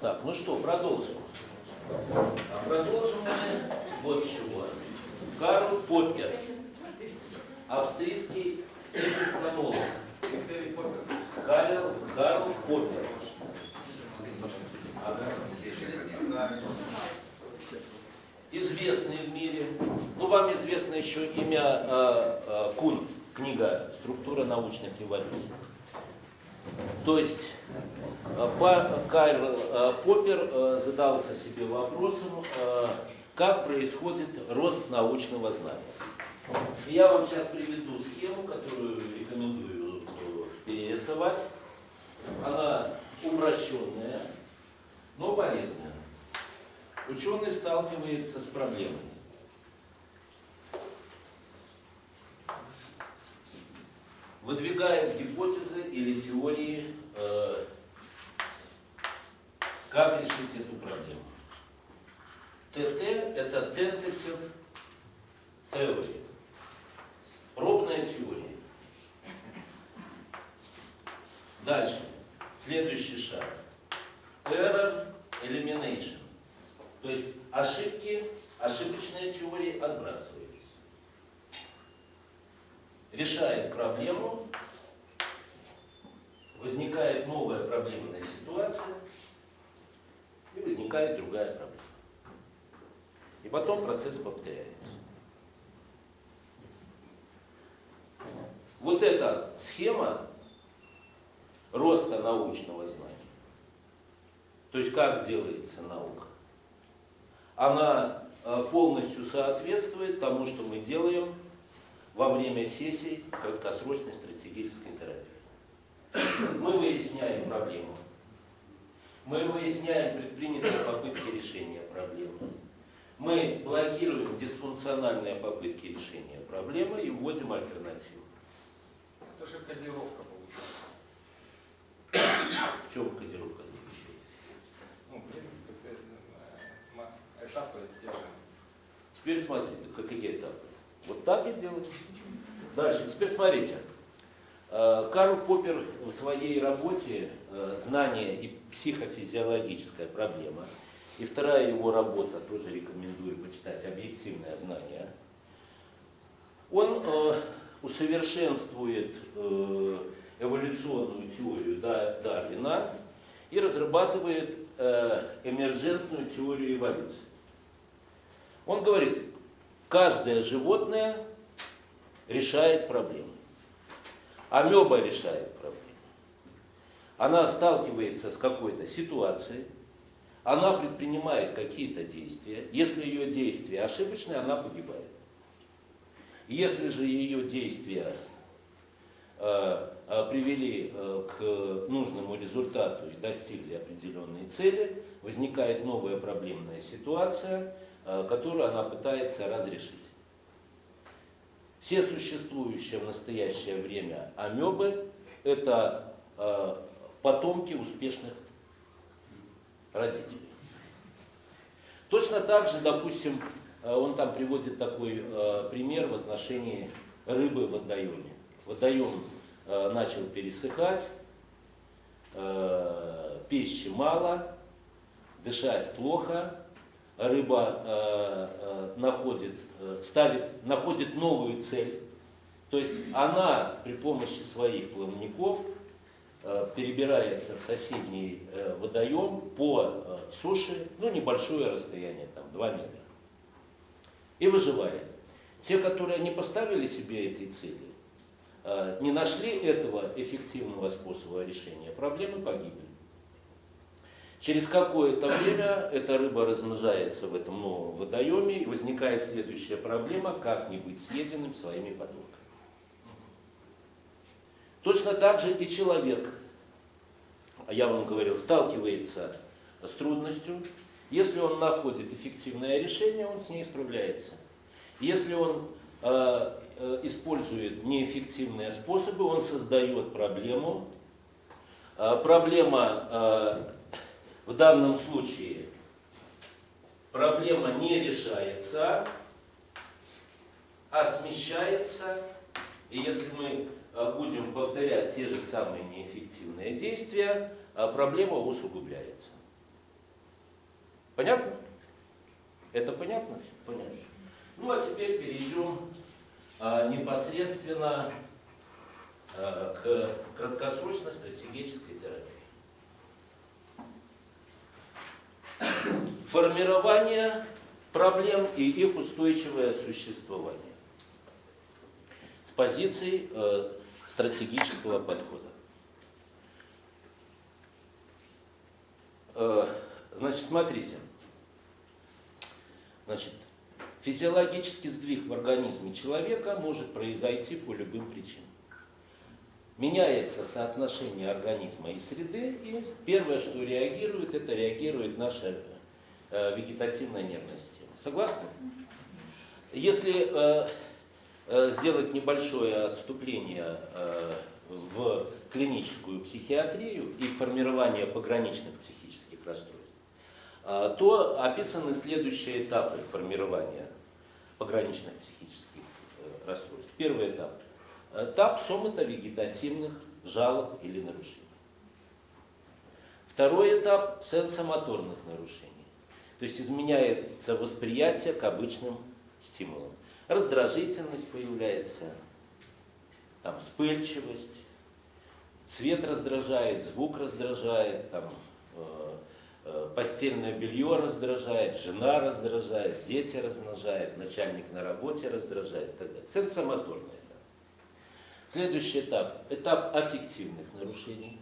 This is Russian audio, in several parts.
Так, ну что, продолжим. А продолжим мы вот с чего. Карл Поппер, австрийский эпистемолог. Карл, Карл Поппер. Известный в мире. Ну, вам известно еще имя э, э, Кун, книга «Структура научных революций». То есть э, Карл э, Поппер э, задался себе вопросом, как происходит рост научного знания. Я вам сейчас приведу схему, которую рекомендую перерисовать. Она упрощенная, но полезная. Ученый сталкивается с проблемой. Выдвигает гипотезы или теории, э, как решить эту проблему. ТТ – это tentative theory, пробная теория. Дальше, следующий шаг. Error elimination, то есть ошибки, ошибочные теории отбрасываются решает проблему, возникает новая проблемная ситуация, и возникает другая проблема. И потом процесс повторяется. Вот эта схема роста научного знания, то есть как делается наука, она э, полностью соответствует тому, что мы делаем во время сессий краткосрочной стратегической терапии. Мы выясняем проблему. Мы выясняем предпринятые попытки решения проблемы. Мы блокируем дисфункциональные попытки решения проблемы и вводим альтернативу. Это же кодировка получается. В чем кодировка заключается? Ну, в принципе, э, этапы те же. Теперь смотрите, какие этапы. Вот так и делаем. Дальше, теперь смотрите. Э, Карл Поппер в своей работе э, «Знание и психофизиологическая проблема» и вторая его работа, тоже рекомендую почитать, «Объективное знание», он э, усовершенствует эволюционную теорию Дарвина и разрабатывает эмержентную теорию эволюции. Он говорит, Каждое животное решает проблемы. Амеба решает проблемы. Она сталкивается с какой-то ситуацией, она предпринимает какие-то действия. Если ее действия ошибочные, она погибает. Если же ее действия э, э, привели э, к нужному результату и достигли определенной цели, возникает новая проблемная ситуация – Э, которую она пытается разрешить. Все существующие в настоящее время амебы – это э, потомки успешных родителей. Точно так же, допустим, э, он там приводит такой пример в отношении рыбы в водоеме. Водоем начал пересыхать, пищи мало, дышать плохо, рыба э, э, находит, э, ставит, находит новую цель. То есть она при помощи своих плавников перебирается в соседний водоем по суше, ну небольшое расстояние, там 2 метра, и выживает. Те, которые не поставили себе этой цели, не нашли этого эффективного способа решения проблемы, погибли. Через какое-то время эта рыба размножается в этом новом водоеме, и возникает следующая проблема, как не быть съеденным своими потомками. Точно так же и человек, я вам говорил, сталкивается с трудностью. Если он находит эффективное решение, он с ней справляется. Если он э, э, использует неэффективные способы, он создает проблему. Э, проблема э, в данном случае проблема не решается, а смещается. И если мы а, будем повторять те же самые неэффективные действия, а, проблема усугубляется. Понятно? Это понятно? Понятно. Ну а теперь перейдем а, непосредственно к краткосрочной стратегической терапии. Формирование проблем и их устойчивое существование с позиции э, стратегического подхода. Э, значит, смотрите. Значит, физиологический сдвиг в организме человека может произойти по любым причинам. Меняется соотношение организма и среды, и первое, что реагирует, это реагирует наша э, вегетативная нервная система. Согласны? Если э, э, сделать небольшое отступление в клиническую психиатрию и формирование пограничных психических расстройств, то описаны следующие этапы формирования пограничных психических расстройств. Первый этап. Этап сомато-вегетативных жалоб или нарушений. Второй этап сенсомоторных нарушений. То есть изменяется восприятие к обычным стимулам. Раздражительность появляется, там, вспыльчивость, цвет раздражает, звук раздражает, там, э, э, постельное белье раздражает, жена раздражает, дети раздражают, начальник на работе раздражает и так далее. Сенсомоторный этап. Следующий этап – этап аффективных нарушений.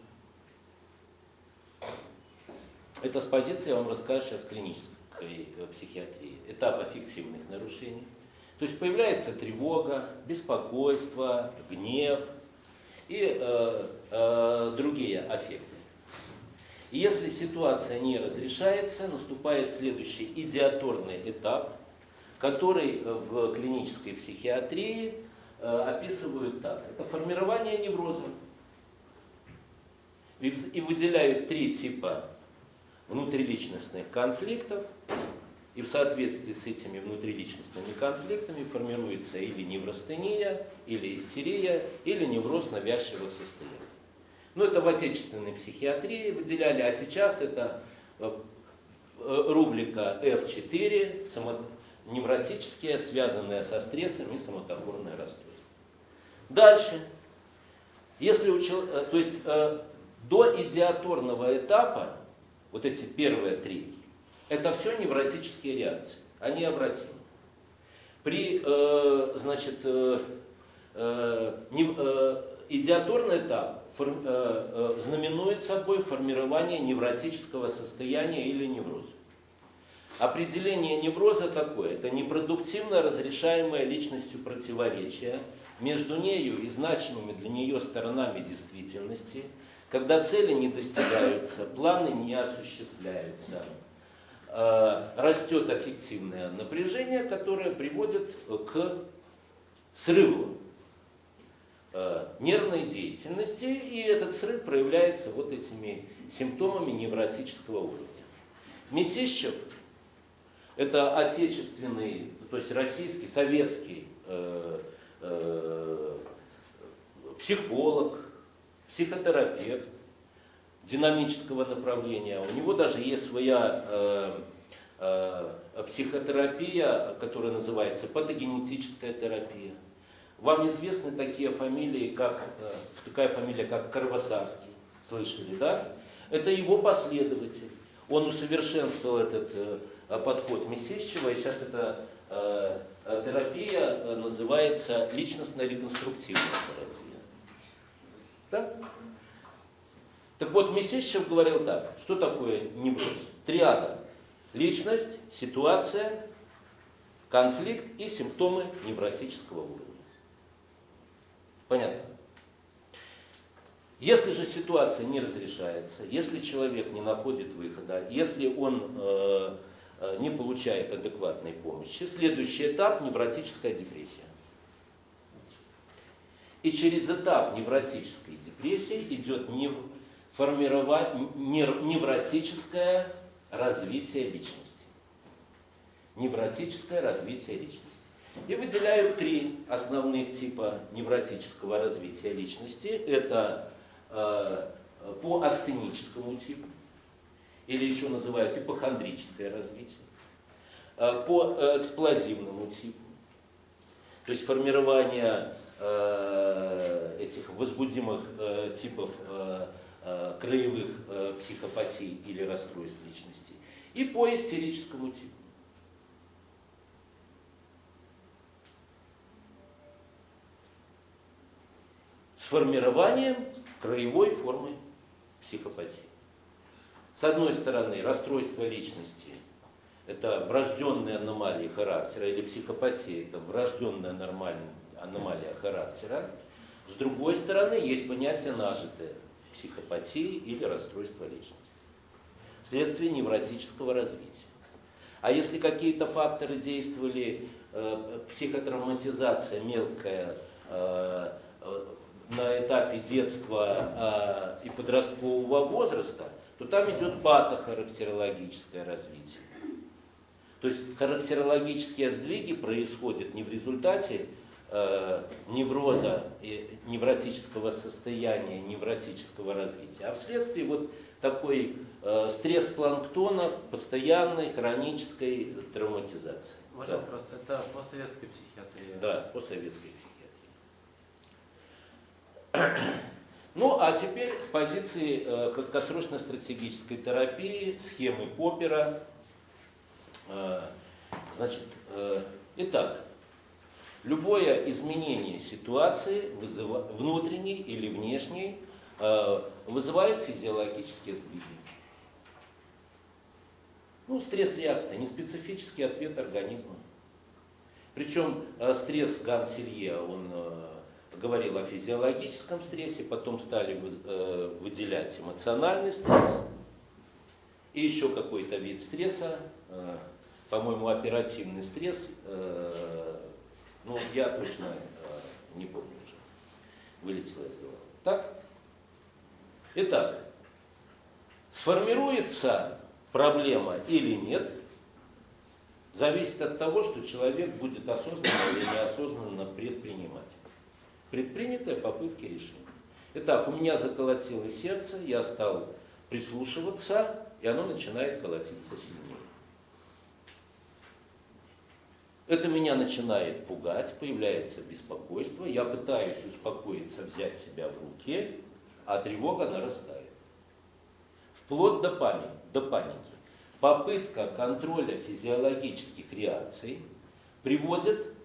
Это с позиции, я вам расскажу сейчас клинической э, психиатрии. Этап аффективных нарушений. То есть появляется тревога, беспокойство, гнев и э, э, другие аффекты. И если ситуация не разрешается, наступает следующий идиаторный этап, который в клинической психиатрии описывают так. Это формирование невроза. И выделяют три типа внутриличностных конфликтов, и в соответствии с этими внутриличностными конфликтами формируется или неврастения, или истерия, или невроз навязчивых состояний. Ну, это в отечественной психиатрии выделяли, а сейчас это э, э, рубрика F4, невротические, связанные со стрессом и соматофорное расстройство. Дальше. Если у человека, э, то есть до идиаторного этапа вот эти первые три, это все невротические реакции, они обратимы. При, э, значит, э, э, э, идиаторный этап фор, э, э, знаменует собой формирование невротического состояния или невроза. Определение невроза такое, это непродуктивно разрешаемое личностью противоречие между нею и значимыми для нее сторонами действительности – когда цели не достигаются, планы не осуществляются, э, растет аффективное напряжение, которое приводит к срыву э, нервной деятельности, и этот срыв проявляется вот этими симптомами невротического уровня. Месищев – это отечественный, то есть российский, советский э, э, психолог, психотерапевт динамического направления. У него даже есть своя э, э, психотерапия, которая называется патогенетическая терапия. Вам известны такие фамилии, как э, такая фамилия, как Карвасарский. Слышали, да? Это его последователь. Он усовершенствовал этот э, подход Месещева, и сейчас эта э, терапия э, называется личностно-реконструктивная терапия. Да? Так вот, Месещев говорил так, что такое невроз? Триада. Личность, ситуация, конфликт и симптомы невротического уровня. Понятно? Если же ситуация не разрешается, если человек не находит выхода, если он э, э не получает адекватной помощи, следующий этап – невротическая депрессия. И через этап невротической депрессии идет нев... невротическое развитие личности. Невротическое развитие личности. И выделяю три основных типа невротического развития личности. Это э, по астеническому типу. Или еще называют ипохондрическое развитие, э, по э, эксплозивному типу, то есть формирование э, этих возбудимых типов краевых психопатий или расстройств личности, и по истерическому типу. С формированием краевой формы психопатии. С одной стороны, расстройство личности – это врожденная аномалия характера, или психопатия – это врожденная аномалия характера. С другой стороны, есть понятие нажитое – психопатии или расстройство личности вследствие невротического развития. А если какие-то факторы действовали, э, психотравматизация мелкая, э, э, на этапе детства э, и подросткового возраста, то там идет патохарактерологическое развитие. То есть характерологические сдвиги происходят не в результате э, невроза и невротического состояния, невротического развития, а вследствие вот такой э, стресс планктона, постоянной хронической травматизации. Можно да. вопрос? Это по советской психиатрии? Да, по советской психиатрии. Ну, а теперь с позиции э, краткосрочной стратегической терапии, схемы Поппера. Э, значит, э, итак, любое изменение ситуации, вызыва, внутренней или внешней, э, вызывает физиологические сдвиги. Ну, стресс-реакция, неспецифический ответ организма. Причем э, стресс Ганселье, он э, говорил о физиологическом стрессе, потом стали э, выделять эмоциональный стресс и еще какой-то вид стресса, э, по-моему, оперативный стресс, э, ну, я точно не помню уже, вылетело из головы. Так? Итак, сформируется проблема или нет, зависит от того, что человек будет осознанно или неосознанно предпринимать предпринятые попытки решения. Итак, у меня заколотилось сердце, я стал прислушиваться, и оно начинает колотиться сильнее. Это меня начинает пугать, появляется беспокойство, я пытаюсь успокоиться, взять себя в руки, а тревога нарастает. Вплоть до паники. До паники. Попытка контроля физиологических реакций приводит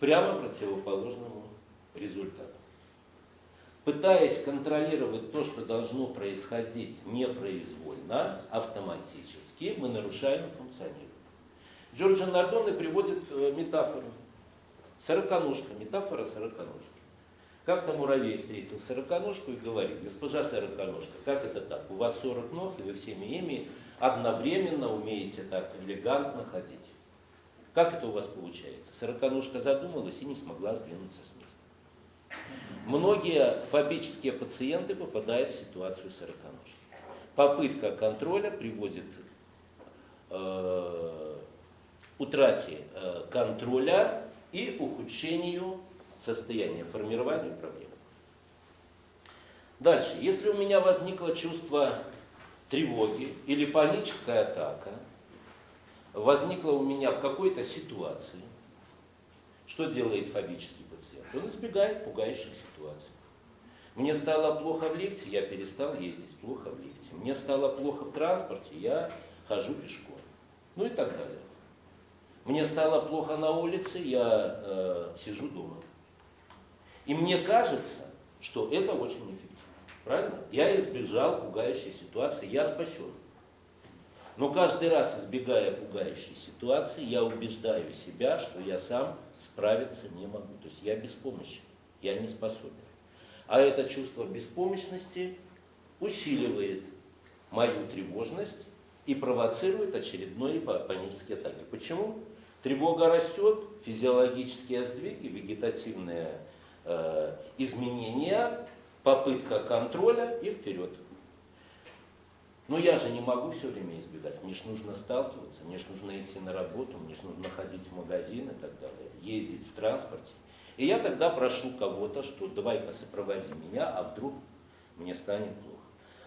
прямо противоположному результату. Пытаясь контролировать то, что должно происходить непроизвольно, автоматически, мы нарушаем функционирование. Джорджо Нардоне приводит э, метафору. Сороконожка, метафора сороконожки. Как-то муравей встретил сороконожку и говорит, госпожа сороконожка, как это так? У вас 40 ног, и вы всеми ими одновременно умеете так элегантно ходить. Как это у вас получается? Сороконожка задумалась и не смогла сдвинуться с места. Многие фобические пациенты попадают в ситуацию сороконожки. Попытка контроля приводит э, утрате э, контроля и ухудшению состояния, формированию проблем. Дальше. Если у меня возникло чувство тревоги или паническая атака, возникла у меня в какой-то ситуации, что делает фобический пациент? Он избегает пугающих ситуаций. Мне стало плохо в лифте, я перестал ездить плохо в лифте. Мне стало плохо в транспорте, я хожу пешком. Ну и так далее. Мне стало плохо на улице, я э, сижу дома. И мне кажется, что это очень эффективно. Правильно? Я избежал пугающей ситуации, я спасен. Но каждый раз, избегая пугающей ситуации, я убеждаю себя, что я сам справиться не могу. То есть я беспомощен, я не способен. А это чувство беспомощности усиливает мою тревожность и провоцирует очередные панические атаки. Почему? Тревога растет, физиологические сдвиги, вегетативные э, изменения, попытка контроля и вперед. Но я же не могу все время избегать. Мне же нужно сталкиваться, мне же нужно идти на работу, мне же нужно ходить в магазин и так далее, ездить в транспорте. И я тогда прошу кого-то, что давай-ка сопроводи меня, а вдруг мне станет плохо.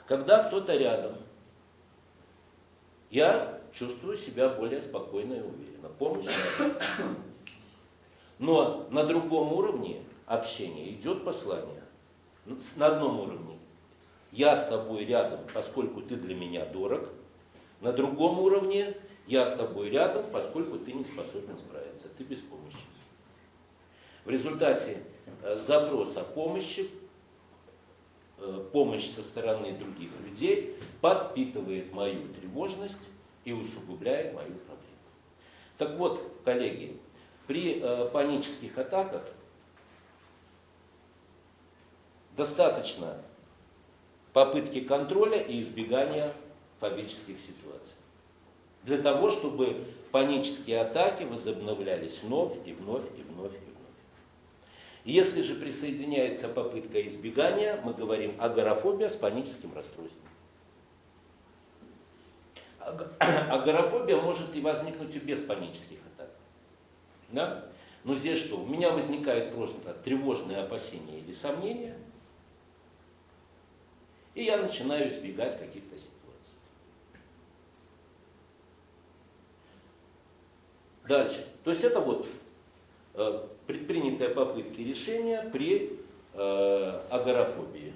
Когда кто-то рядом, я чувствую себя более спокойно и уверенно. Помощь. Но на другом уровне общения идет послание. На одном уровне. Я с тобой рядом, поскольку ты для меня дорог. На другом уровне я с тобой рядом, поскольку ты не способен справиться, ты беспомощен. В результате э, запроса помощи, э, помощь со стороны других людей подпитывает мою тревожность и усугубляет мою проблему. Так вот, коллеги, при э, панических атаках достаточно попытки контроля и избегания фобических ситуаций. Для того, чтобы панические атаки возобновлялись вновь и вновь и вновь и вновь. Если же присоединяется попытка избегания, мы говорим агорафобия с паническим расстройством. Агорафобия может и возникнуть и без панических атак. Да? Но здесь что? У меня возникает просто тревожное опасение или сомнение, и я начинаю избегать каких-то ситуаций. Дальше. То есть это вот э, предпринятые попытки решения при э, агорафобии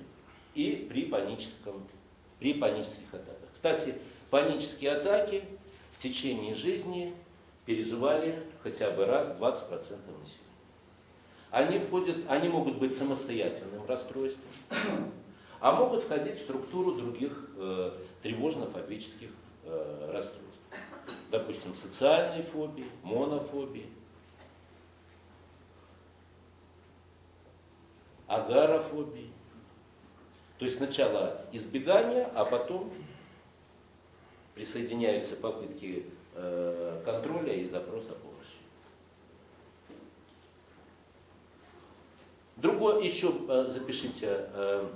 и при, паническом, при панических атаках. Кстати, панические атаки в течение жизни переживали хотя бы раз 20% населения. Они, входят, они могут быть самостоятельным расстройством, а могут входить в структуру других э, тревожно-фобических э, расстройств допустим, социальной фобии, монофобии, агарофобии. То есть сначала избегание, а потом присоединяются попытки э, контроля и запроса помощи. Другое, еще э, запишите э,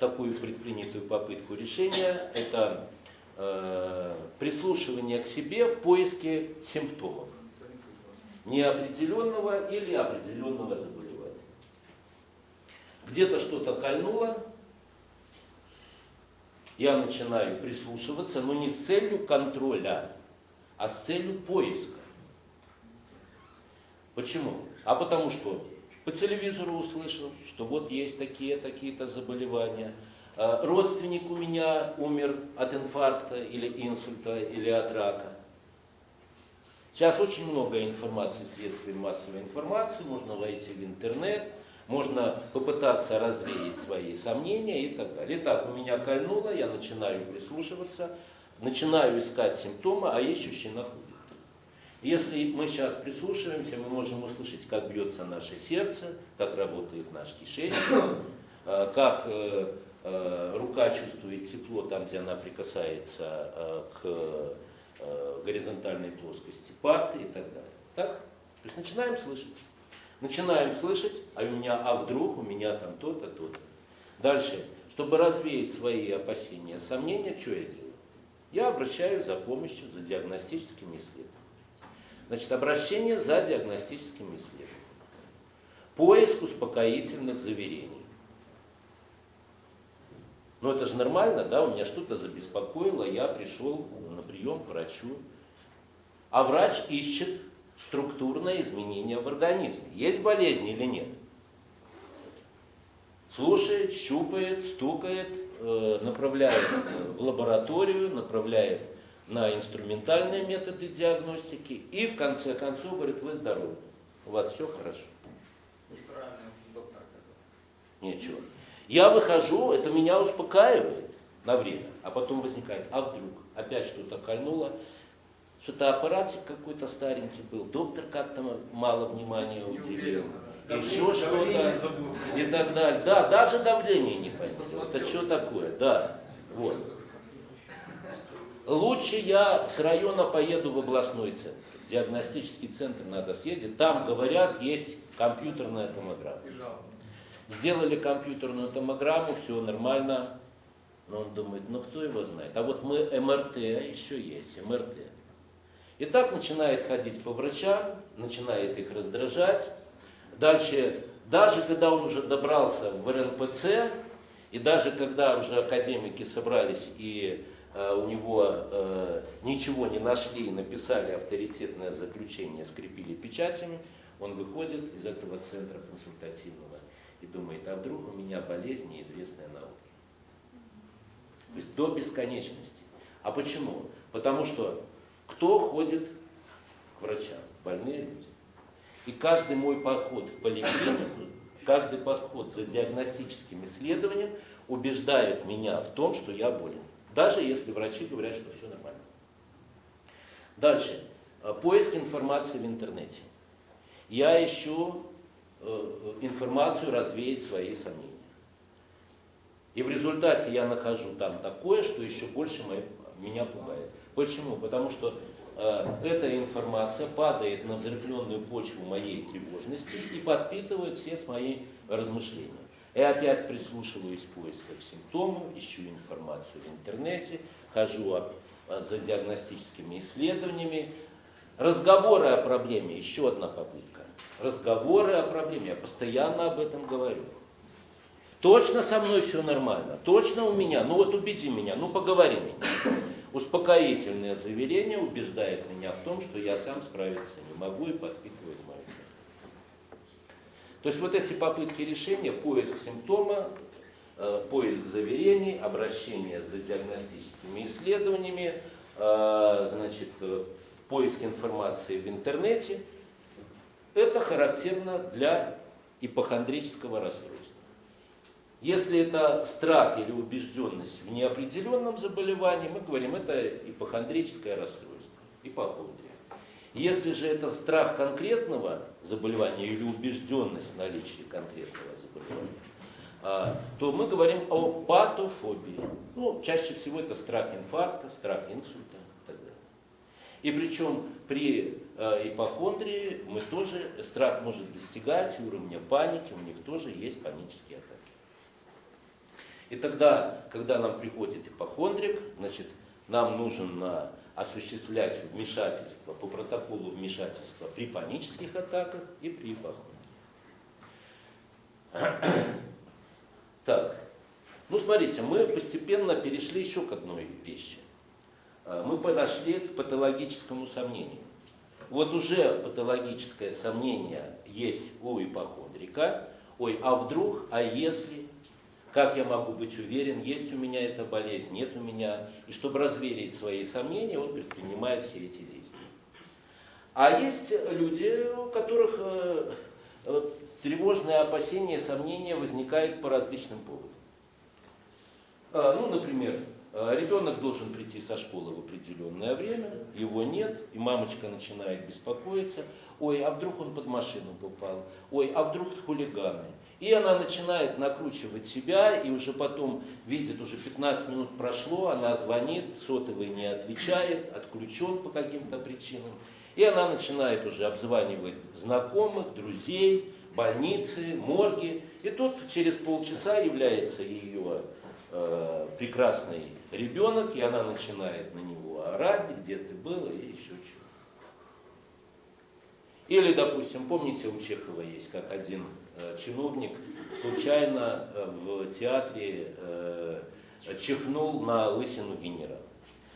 такую предпринятую попытку решения, это э, прислушивание к себе в поиске симптомов неопределенного или определенного заболевания. Где-то что-то кольнуло, я начинаю прислушиваться, но не с целью контроля, а с целью поиска. Почему? А потому что по телевизору услышал, что вот есть такие, такие-то заболевания – Э, родственник у меня умер от инфаркта или инсульта или от рака. Сейчас очень много информации в средствах массовой информации, можно войти в интернет, можно попытаться развеять свои сомнения и так далее. Итак, у меня кольнуло, я начинаю прислушиваться, начинаю искать симптомы, а ищущий находит. Если мы сейчас прислушиваемся, мы можем услышать, как бьется наше сердце, как работает наш кишечник, э, как э, Э, рука чувствует тепло там, где она прикасается к горизонтальной плоскости парты и так далее. Так? То есть начинаем слышать. Начинаем слышать, а у меня, а вдруг у меня там то-то, то-то. Дальше, чтобы развеять свои опасения, сомнения, что я делаю? Я обращаюсь за помощью, за диагностическими исследованиями. Значит, обращение за диагностическими исследованиями. Поиск успокоительных заверений. Но это же нормально, да, у меня что-то забеспокоило, я пришел на прием к врачу. А врач ищет структурное изменение в организме. Есть болезнь или нет? Слушает, щупает, стукает, э, направляет в лабораторию, направляет на инструментальные методы диагностики и в конце концов говорит, вы здоровы, у вас все хорошо. Ничего. Я выхожу, это меня успокаивает на время, а потом возникает, а вдруг опять что-то кольнуло, что-то аппаратик какой-то старенький был, доктор как-то мало внимания уделил, еще что-то и так далее. Да, даже давление не понесло. Это что такое? Да, вот. Лучше я с района поеду в областной центр. Диагностический центр надо съездить. Там, говорят, есть компьютерная томограмма. Сделали компьютерную томограмму, все нормально. Но он думает, ну кто его знает. А вот мы МРТ еще есть, МРТ. И так начинает ходить по врачам, начинает их раздражать. Дальше, даже когда он уже добрался в РНПЦ, И даже когда уже академики собрались и у него э, ничего не нашли, написали авторитетное заключение, скрепили печатями, он выходит из этого центра консультативного и думает, а вдруг у меня болезнь неизвестная науке. То есть до бесконечности. А почему? Потому что кто ходит к врачам? Больные люди. И каждый мой подход в поликлинику, каждый подход за диагностическим исследованием убеждает меня в том, что я болен. Даже если врачи говорят, что все нормально. Дальше. Э, Поиск информации в интернете. Я ищу э, информацию развеять свои сомнения. И в результате я нахожу там такое, что еще больше меня пугает. Почему? Потому что э, эта информация падает на взрыхленную почву моей тревожности и подпитывает все мои размышления. И опять прислушиваюсь в поисках симптомов, ищу информацию в интернете, хожу а, за диагностическими исследованиями. Разговоры о проблеме, еще одна попытка. Разговоры о проблеме, я постоянно об этом говорю. Точно со мной все нормально, точно у меня, ну вот убеди меня, ну поговори меня. Успокоительное заверение убеждает меня в том, что я сам справиться не могу и подпитывает мою. То есть вот эти попытки решения, поиск симптома, э, поиск заверений, обращение за диагностическими исследованиями, э, значит, э, поиск информации в интернете, это характерно для ипохондрического расстройства. Если это страх или убежденность в неопределенном заболевании, мы говорим, это ипохондрическое расстройство, ипохондрия. Если же это страх конкретного заболевания или убежденность в наличии конкретного заболевания, а, то мы говорим о патофобии. Ну, чаще всего это страх инфаркта, страх инсульта и так далее. И причем при э, ипохондрии мы тоже, страх может достигать уровня паники, у них тоже есть панические атаки. И тогда, когда нам приходит ипохондрик, значит, нам нужно осуществлять вмешательство по протоколу вмешательства при панических атаках и при ипохондрии. Так, ну смотрите, мы постепенно перешли еще к одной вещи. А, Мы подошли к патологическому сомнению. Вот уже патологическое сомнение есть у ипохондрика. Ой, а вдруг, а если, как я могу быть уверен, есть у меня эта болезнь, нет у меня. И чтобы развеять свои сомнения, он предпринимает все эти действия. А есть люди, у которых э, э, тревожные опасения, сомнения возникают по различным поводам. А, Ну, например, э, ребенок должен прийти со школы в определенное время, его нет, и мамочка начинает беспокоиться. Ой, а вдруг он под машину попал? Ой, а вдруг хулиганы? И она начинает накручивать себя, и уже потом видит, уже 15 минут прошло, она звонит, сотовый не отвечает, отключен по каким-то причинам. И она начинает уже обзванивать знакомых, друзей, больницы, морги. И тут через полчаса является ее э, прекрасный ребенок, и она начинает на него орать, где ты был, и еще чего. Или, допустим, помните, у Чехова есть, как один чиновник случайно э, в театре э, чихнул на лысину генерала.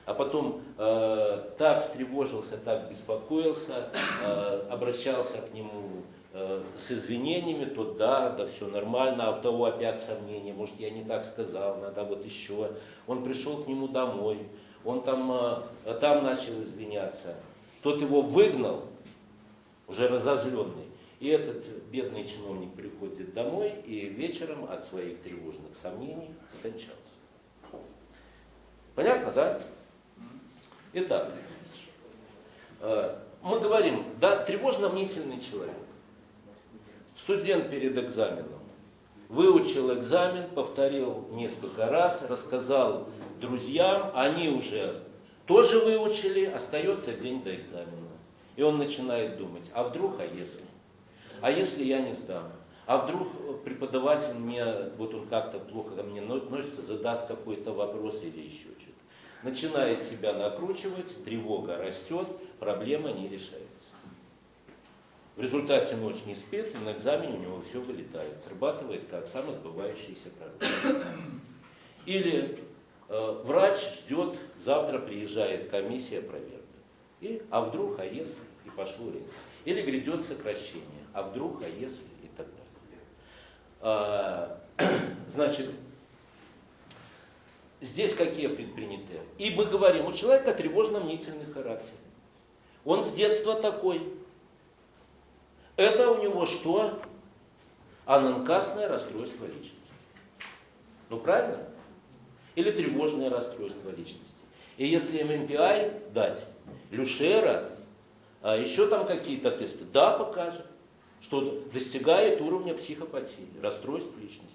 А потом э, так встревожился, так беспокоился, э, обращался к нему э, с извинениями, то да, да все нормально, а у того опять сомнения, может я не так сказал, надо вот еще. Он пришел к нему домой, он там, э, там начал извиняться. Тот его выгнал, уже разозленный. И этот бедный чиновник приходит домой и вечером от своих тревожных сомнений скончался. Понятно, да? Итак, э, мы говорим, да, тревожно-мнительный человек. Студент перед экзаменом. Выучил экзамен, повторил несколько раз, рассказал друзьям, они уже тоже выучили, остается день до экзамена. И он начинает думать, а вдруг, а если? А если я не сдам? А вдруг преподаватель мне, вот он как-то плохо ко мне относится, задаст какой-то вопрос или еще что-то. Начинает себя накручивать, тревога растет, проблема не решается. В результате ночь не спит, и на экзамене у него все вылетает, срабатывает как самосбывающийся пророк. Или э, врач ждет, завтра приезжает комиссия проверки. И, а вдруг, а если, и пошло рейс. Или грядет сокращение, а вдруг, а если, и так далее. А, значит, здесь какие предприняты? И мы говорим, у человека тревожно-мнительный характер. Он с детства такой. Это у него что? Ананкасное расстройство личности. Ну правильно? Или тревожное расстройство личности. И если ММПИ дать, Люшера, а еще там какие-то тесты, да, покажет, что достигает уровня психопатии, расстройств личности.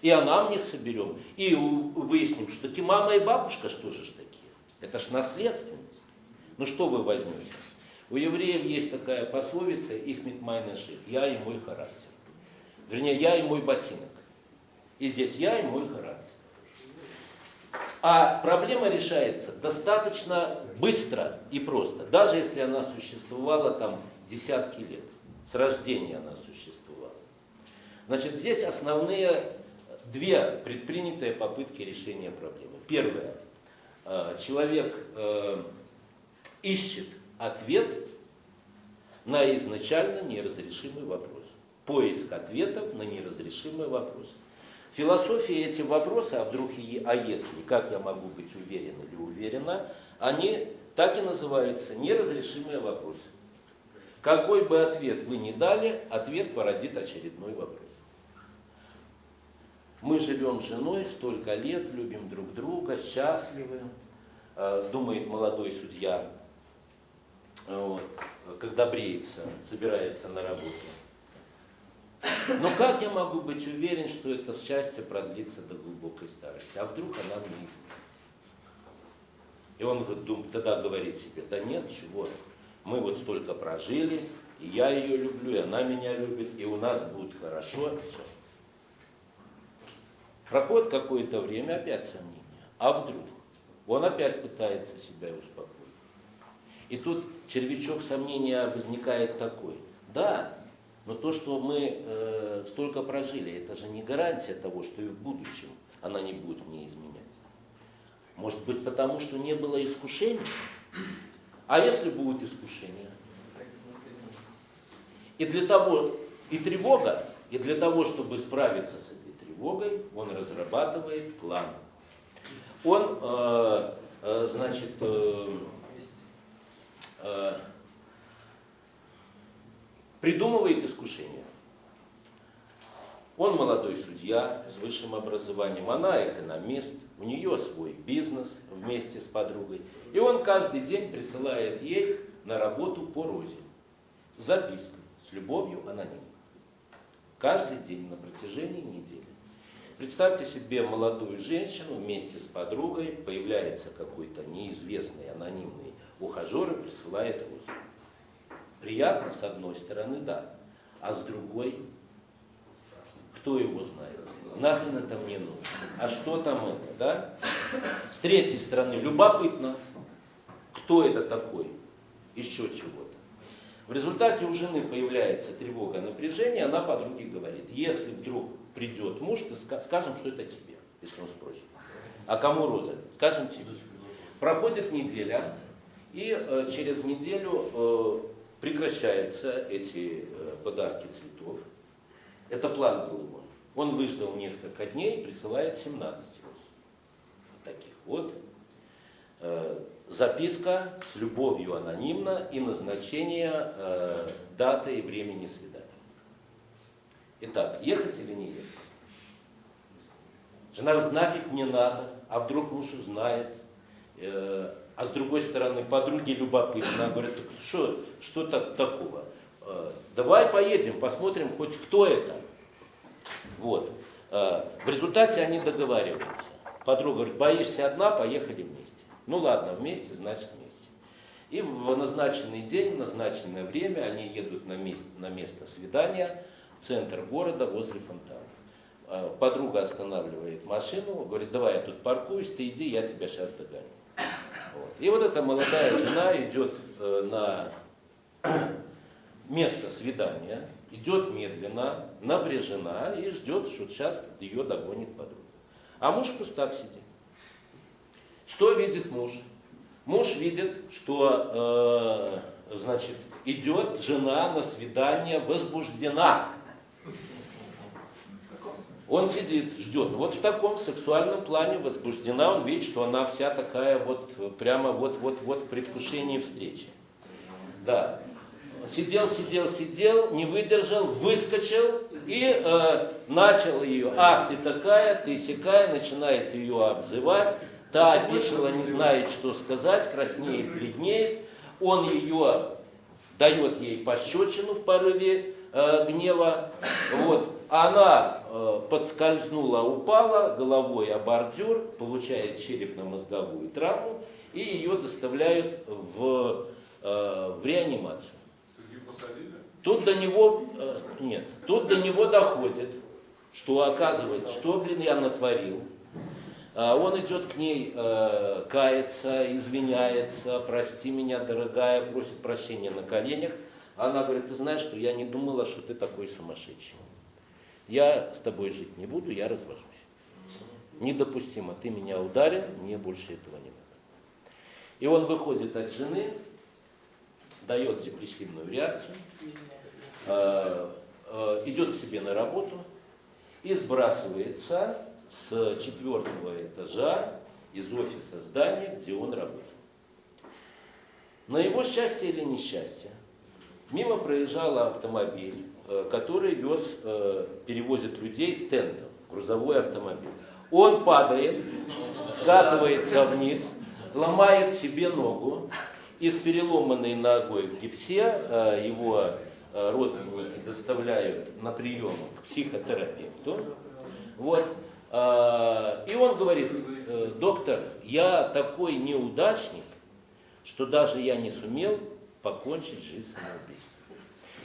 И анамнез соберем, и выясним, что таки мама и бабушка, что же ж такие? Это ж наследственность. Ну что вы возьмете? У евреев есть такая пословица, их митмайнеших, я и мой характер. Вернее, я и мой ботинок. И здесь я и мой характер. А проблема решается достаточно быстро и просто, даже если она существовала там десятки лет. С рождения она существовала. Значит, здесь основные две предпринятые попытки решения проблемы. Первое. Э, человек э, ищет ответ на изначально неразрешимый вопрос. Поиск ответов на неразрешимый вопрос. В философии эти вопросы, а вдруг и а если, как я могу быть уверен или уверена, они так и называются неразрешимые вопросы. Какой бы ответ вы ни дали, ответ породит очередной вопрос. Мы живем с женой столько лет, любим друг друга, счастливы, э, думает молодой судья, вот, когда бреется, собирается на работу. Но как я могу быть уверен, что это счастье продлится до глубокой старости? А вдруг она мне изменит? И он тогда говорит себе, да нет, чего, мы вот столько прожили, и я ее люблю, и она меня любит, и у нас будет хорошо. Все. Проходит какое-то время, опять сомнения. А вдруг? Он опять пытается себя успокоить. И тут червячок сомнения возникает такой. Да, но то, что мы э, столько прожили, это же не гарантия того, что и в будущем она не будет мне изменять. Может быть, потому что не было искушений? А если будет искушение? И для того, и тревога, и для того, чтобы справиться с этой тревогой, он разрабатывает план. Он, э, э, значит, э, э, придумывает искушение. Он молодой судья с высшим образованием, она экономист, у нее свой бизнес вместе с подругой. И он каждый день присылает ей на работу по розе записку с любовью анонимно. Каждый день на протяжении недели. Представьте себе молодую женщину вместе с подругой, появляется какой-то неизвестный анонимный ухажер и присылает розу. Приятно, с одной стороны, да. А с другой, кто его знает? Нахрен это мне нужно? А что там это, да? С третьей стороны, любопытно, кто это такой? Еще чего-то. В результате у жены появляется тревога, напряжение, она подруге говорит, если вдруг придет муж, то скажем, что это тебе, если он спросит. А кому роза? Скажем тебе. Проходит неделя, и э, через неделю э, прекращаются эти э, подарки цветов. Это план был его. Он выждал несколько дней присылает 17 роз. Вот таких вот. Э, записка с любовью анонимно и назначение э, даты и времени свидания. Итак, ехать или не ехать? Жена говорит, нафиг не надо, а вдруг муж узнает. А с другой стороны, подруги любопытно, говорят, что, что так, такого? Э, давай поедем, посмотрим хоть кто это. Вот. Э, в результате они договариваются. Подруга говорит, боишься одна, поехали вместе. Ну ладно, вместе, значит вместе. И в назначенный день, в назначенное время они едут на место, на место свидания в центр города возле фонтана. Э, подруга останавливает машину, говорит, давай я тут паркуюсь, ты иди, я тебя сейчас догоню. Вот. И вот эта молодая жена идет э, на место свидания, идет медленно, напряжена и ждет, что сейчас ее догонит подруга. А муж просто так сидит. Что видит муж? Муж видит, что э, значит, идет жена на свидание возбуждена. Он сидит, ждет. Вот в таком сексуальном плане возбуждена, он видит, что она вся такая вот, прямо вот-вот-вот в предвкушении встречи. Да. Сидел, сидел, сидел, не выдержал, выскочил и э, начал ее. Ах, ты такая, ты сякая, начинает ее обзывать. Та опешила, не знает, что сказать, краснеет, бледнеет. Он ее дает ей пощечину в порыве э, гнева. Вот. Она э, подскользнула, упала головой о бордюр, получает черепно-мозговую травму, и ее доставляют в, э, в реанимацию. Тут до него, э, нет, тут до него доходит, что оказывается, что, блин, я натворил. А Он идет к ней, э, кается, извиняется, прости меня, дорогая, просит прощения на коленях. Она говорит, ты знаешь, что я не думала, что ты такой сумасшедший. Я с тобой жить не буду, я развожусь. Недопустимо, ты меня ударил, мне больше этого не надо. И он выходит от жены, дает депрессивную реакцию, э, э, идет к себе на работу и сбрасывается с четвертого этажа из офиса здания, где он работал. На его счастье или несчастье, мимо проезжал автомобиль, э, который вез, перевозит людей с тентом, грузовой автомобиль. Он падает, скатывается вниз, ломает себе ногу, и с переломанной ногой в гипсе э, его родственники доставляют на прием к психотерапевту. Вот. И он говорит, доктор, я такой неудачник, что даже я не сумел покончить жизнь самоубийством.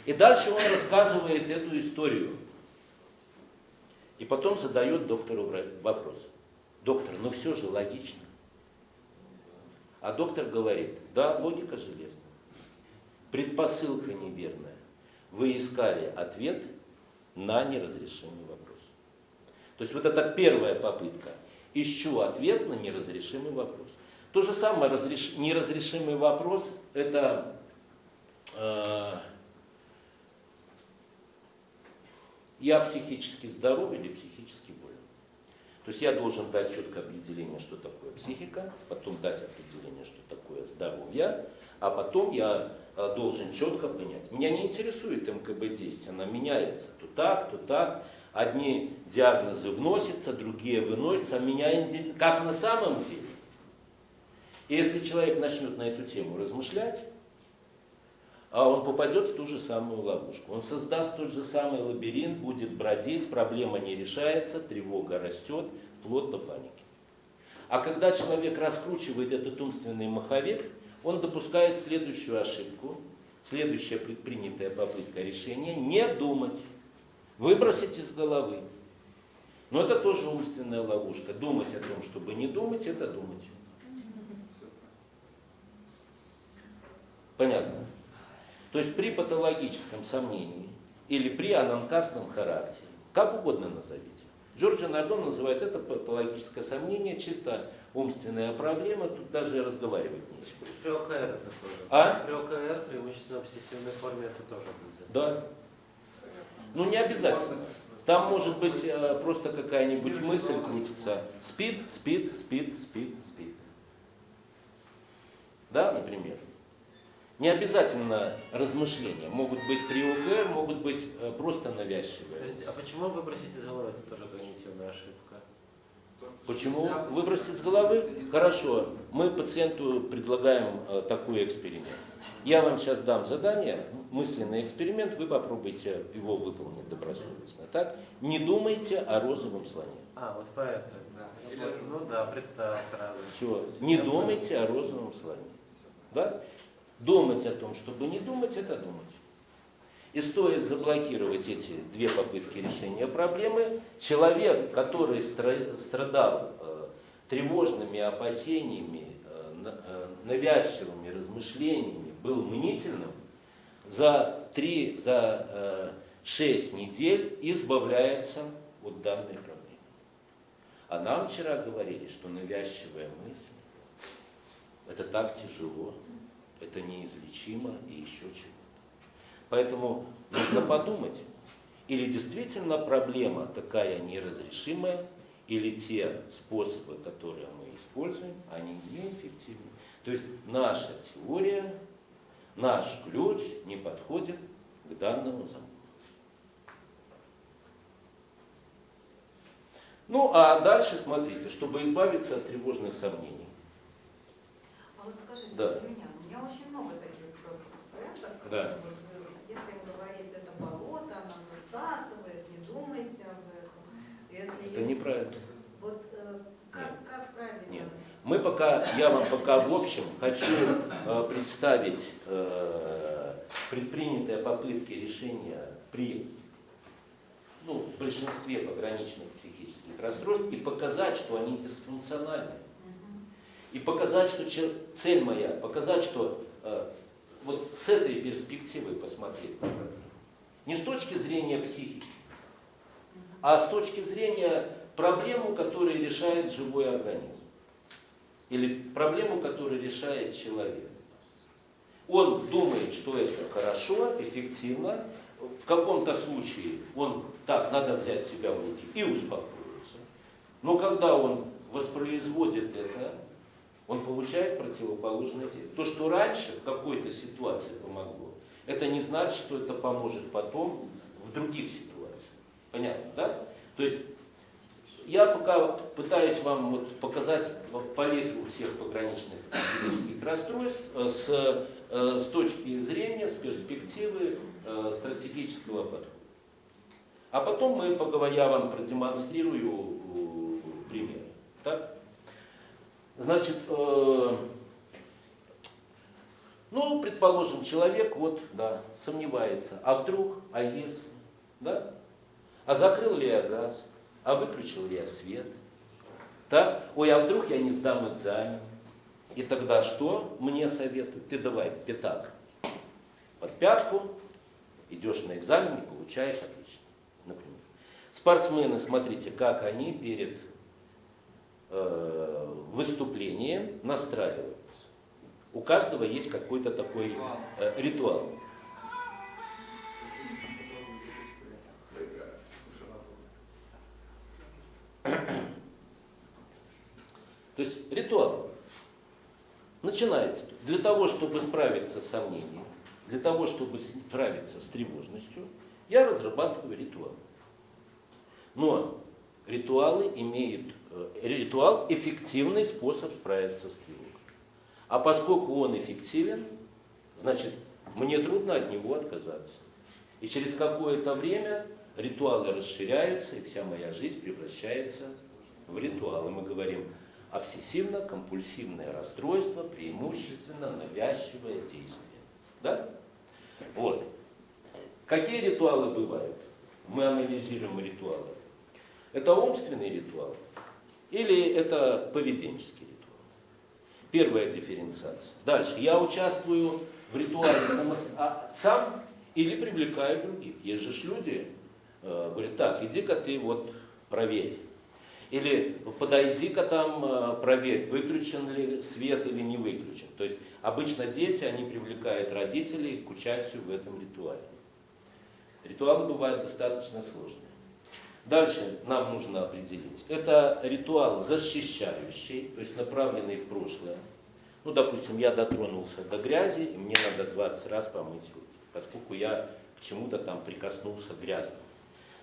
И дальше он рассказывает эту историю. И потом задает доктору вопрос. Доктор, ну все же логично. А доктор говорит, да, логика железная. Предпосылка неверная. Вы искали ответ на неразрешимый вопрос. То есть вот это первая попытка. Ищу ответ на неразрешимый вопрос. То же самое разреш... неразрешимый вопрос – это э, я психически здоров или психически болен. То есть я должен дать четкое определение, что такое психика, потом дать определение, что такое здоровье, а потом я э, должен четко понять. Меня не интересует МКБ-10, она меняется то так, то так. Одни диагнозы вносятся, другие выносятся, а меня как на самом деле. И если человек начнет на эту тему размышлять, а он попадет в ту же самую ловушку. Он создаст тот же самый лабиринт, будет бродить, проблема не решается, тревога растет, вплоть до паники. А когда человек раскручивает этот умственный маховик, он допускает следующую ошибку, следующая предпринятая попытка решения – не думать, выбросить из головы. Но это тоже умственная ловушка. Думать о том, чтобы не думать – это думать. Понятно? То есть при патологическом сомнении или при ананкастном характере, как угодно назовите. Джорджи Нардон называет это патологическое сомнение, чисто умственная проблема, тут даже разговаривать нечего. При ОКР это тоже. А? При ОКР, преимущественно обсессивной форме, это тоже будет. Да. Ну не обязательно. Там может быть э, просто какая-нибудь мысль крутится. Спит, спит, спит, спит, спит. Да, например. Не обязательно размышления. Могут быть при ОКР, могут быть э, просто навязчивые. Подождите, а почему выбросить из головы это тоже когнитивная ошибка? Почему выбросить из головы? Хорошо, мы пациенту предлагаем э, такой эксперимент. Я вам сейчас дам задание, мысленный эксперимент, вы попробуйте его выполнить добросовестно. Так? Не думайте о розовом слоне. А, вот поэтому. Да. Ну да, представил сразу. Все, не думайте о розовом слоне. Да? Думать о том, чтобы не думать, это думать. И стоит заблокировать эти две попытки решения проблемы. Человек, который страдал э, тревожными опасениями, э, э, навязчивыми размышлениями, был мнительным, за 3, за 6 недель избавляется от данной проблемы. А нам вчера говорили, что навязчивая мысль, это так тяжело, это неизлечимо и еще чего-то. Поэтому нужно подумать, или действительно проблема такая неразрешимая, или те способы, которые мы используем, они неэффективны. То есть наша теория, наш ключ не подходит к данному замку. Ну, а дальше смотрите, чтобы избавиться от тревожных сомнений. А вот скажите, Да. у меня, меня очень много таких просто пациентов, Да. которые, вот, э, если им говорить, это болото, оно засасывает, не думайте об этом. Если Это есть- неправильно. Вот э, как, как правильно? Нет. Мы пока, я вам пока в общем хочу э, представить э, предпринятые попытки решения при ну, в большинстве пограничных психических расстройств и показать, что они дисфункциональны. И показать, что цель моя, показать, что э, вот с этой перспективы посмотреть. Не с точки зрения психики, а с точки зрения проблему, которую решает живой организм. Или проблему, которую решает человек. Он думает, что это хорошо, эффективно. В каком-то случае он так, надо взять себя в руки и успокоиться. Но когда он воспроизводит это, он получает противоположный эффект. То, что раньше в какой-то ситуации помогло, это не значит, что это поможет потом в других ситуациях. Понятно, да? То есть я пока пытаюсь вам вот показать палитру всех пограничных психических расстройств э, с, э, с точки зрения, с перспективы э, стратегического подхода. А потом мы поговорим, я вам продемонстрирую примеры. Так? Значит, э, ну, предположим, человек вот, да, сомневается, а вдруг, а если, да? А закрыл ли я газ? А выключил ли я свет? Так? Ой, а вдруг я не сдам экзамен? И тогда что мне советуют? Ты давай пятак под пятку, идешь на экзамен и получаешь отлично, например. Спортсмены, смотрите, как они перед выступлением настраиваются. У каждого есть какой-то такой э, ритуал. То есть ритуал начинается для того, чтобы справиться с сомнением, для того, чтобы справиться с тревожностью, я разрабатываю ритуал. Но ритуалы имеют, э, ритуал эффективный способ справиться с тревогой. А поскольку он эффективен, значит, мне трудно от него отказаться. И через какое-то время ритуалы расширяются, и вся моя жизнь превращается в ритуал. И мы говорим обсессивно-компульсивное расстройство, преимущественно навязчивое действие. Да? Вот. Какие ритуалы бывают? Мы анализируем ритуалы. Это умственный ритуал или это поведенческий ритуал? Первая дифференциация. Дальше. Я участвую в ритуале самос- а, сам или привлекаю других. Есть же люди, э, говорят, так, иди-ка ты вот проверь. Или подойди-ка там, э, проверь, выключен ли свет или не выключен. То есть обычно дети, они привлекают родителей к участию в этом ритуале. Ритуалы бывают достаточно сложные. Дальше нам нужно определить. Это ритуал защищающий, то есть направленный в прошлое. Ну, допустим, я дотронулся до грязи, и мне надо 20 раз помыть руки, поскольку я к чему-то там прикоснулся грязным.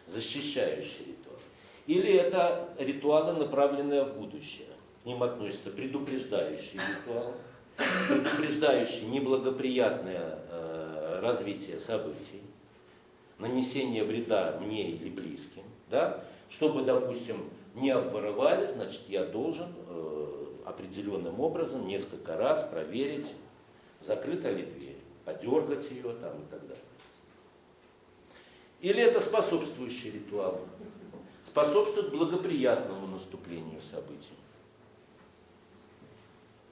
Защищающий ритуал. Или это ритуалы, направленные в будущее. К ним относятся предупреждающий ритуал, предупреждающий неблагоприятное э, развитие событий, нанесение вреда мне или близким, да? чтобы, допустим, не обворовали, значит, я должен э, определенным образом несколько раз проверить, закрыта ли дверь, подергать ее там и так далее. Или это способствующий ритуал, способствует благоприятному наступлению событий.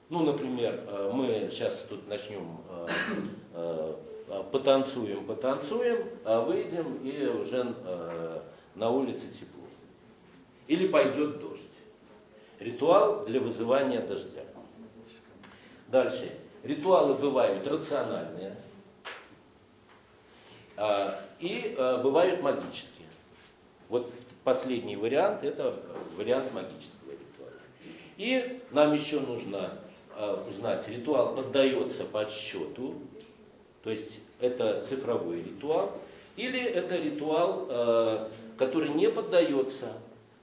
Ну, например, э, мы сейчас тут начнем э, э, потанцуем, потанцуем, а выйдем и уже на улице тепло. Или пойдет дождь. Ритуал для вызывания дождя. Дальше. Ритуалы бывают рациональные а, и а, бывают магические. Вот последний вариант это вариант магического ритуала. И нам еще нужно а, узнать, ритуал поддается подсчету, то есть это цифровой ритуал, или это ритуал, который не поддается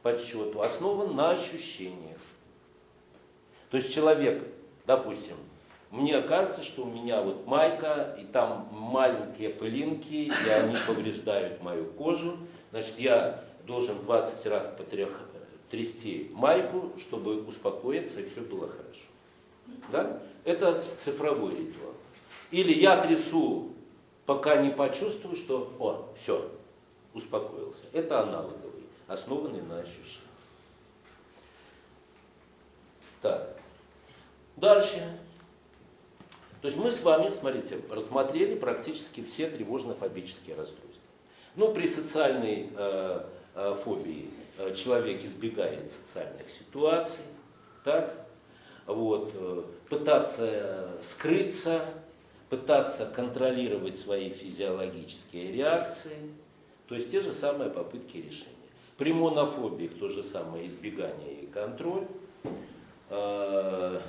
подсчету, основан на ощущениях. То есть человек, допустим, мне кажется, что у меня вот майка, и там маленькие пылинки, и они повреждают мою кожу. Значит, я должен 20 раз потрях, трясти майку, чтобы успокоиться, и все было хорошо. Да? Это цифровой ритуал. Или я трясу, пока не почувствую, что, о, все, успокоился. Это аналоговый, основанный на ощущениях. Так. Дальше. То есть мы с вами, смотрите, рассмотрели практически все тревожно-фобические расстройства. Ну, при социальной э, э, фобии э, человек избегает социальных ситуаций, так? Вот, э, пытаться скрыться, пытаться контролировать свои физиологические реакции, то есть те же самые попытки решения. При монофобии то же самое избегание и контроль. Э,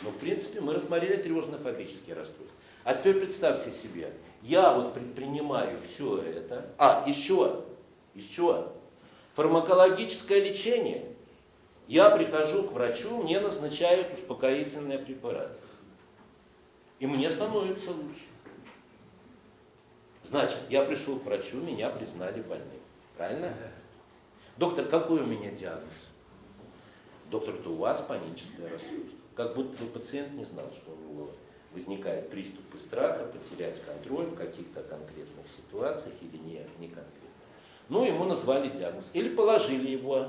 ну, в принципе, мы рассмотрели тревожно-фобические расстройства. А теперь представьте себе, я вот предпринимаю все это. А, еще, еще, фармакологическое лечение. Я прихожу к врачу, мне назначают успокоительные препараты. И мне становится лучше. Значит, я пришел к врачу, меня признали больным. Правильно? Доктор, какой у меня диагноз? Доктор, это у вас паническое расстройство. Как будто бы пациент не знал, что у него возникает приступы страха, потерять контроль в каких-то конкретных ситуациях или не, не конкретно. Ну, ему назвали диагноз. Или положили его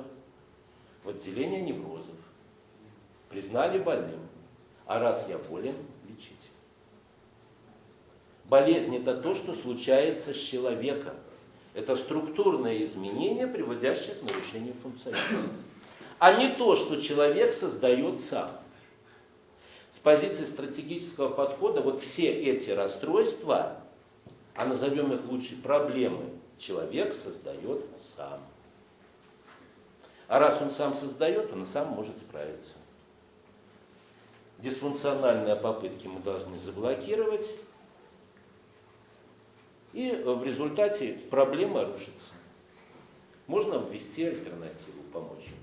в отделение неврозов. Признали больным. А раз я болен, лечить. Болезнь это то, что случается с человеком. Это структурное изменение, приводящее к нарушению функционирования. А не то, что человек создает сам. С позиции стратегического подхода вот все эти расстройства, а назовем их лучше проблемы, человек создает сам. А раз он сам создает, он сам может справиться. Дисфункциональные попытки мы должны заблокировать, и в результате проблема рушится. Можно ввести альтернативу, помочь ему.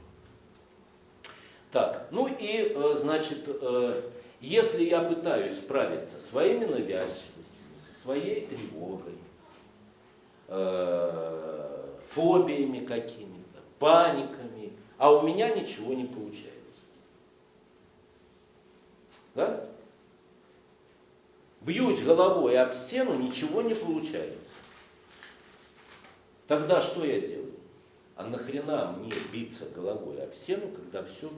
Так, ну и, э, значит, э, если я пытаюсь справиться своими навязчивостями, со своей тревогой, э, фобиями какими-то, паниками, а у меня ничего не получается. Да? Бьюсь головой об стену, ничего не получается. Тогда что я делаю? А нахрена мне биться головой об стену, когда все